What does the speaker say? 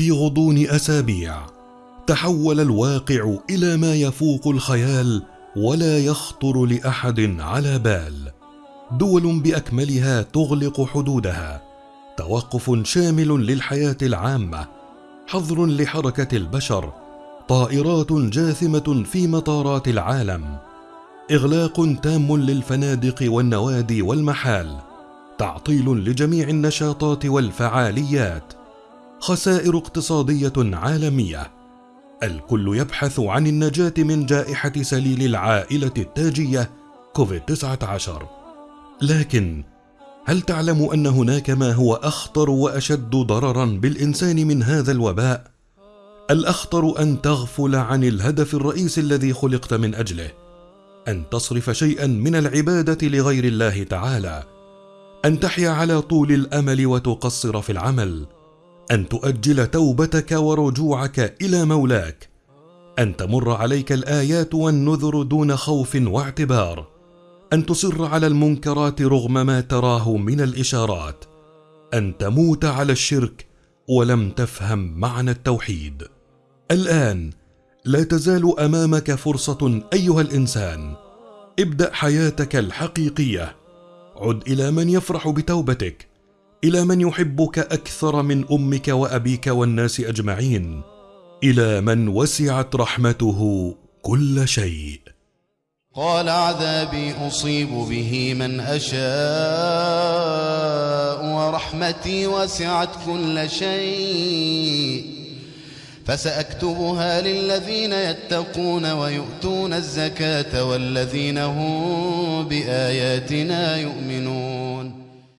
في غضون أسابيع. تحول الواقع إلى ما يفوق الخيال ولا يخطر لأحد على بال. دول بأكملها تغلق حدودها. توقف شامل للحياة العامة. حظر لحركة البشر. طائرات جاثمة في مطارات العالم. إغلاق تام للفنادق والنوادي والمحال. تعطيل لجميع النشاطات والفعاليات. خسائر اقتصادية عالمية. الكل يبحث عن النجاة من جائحة سليل العائلة التاجية كوفيد 19 لكن هل تعلم أن هناك ما هو أخطر وأشد ضررا بالإنسان من هذا الوباء؟ الأخطر أن تغفل عن الهدف الرئيسي الذي خلقت من أجله. أن تصرف شيئا من العبادة لغير الله تعالى. أن تحيا على طول الأمل وتقصر في العمل. أن تؤجل توبتك ورجوعك إلى مولاك أن تمر عليك الآيات والنذر دون خوف واعتبار أن تصر على المنكرات رغم ما تراه من الإشارات أن تموت على الشرك ولم تفهم معنى التوحيد. الآن لا تزال أمامك فرصة أيها الإنسان ابدأ حياتك الحقيقية عد إلى من يفرح بتوبتك إلى من يحبك أكثر من أمك وأبيك والناس أجمعين إلى من وسعت رحمته كل شيء. قال عذابي أصيب به من أشاء ورحمتي وسعت كل شيء. فسأكتبها للذين يتقون ويؤتون الزكاة والذين هم بآياتنا يؤمنون.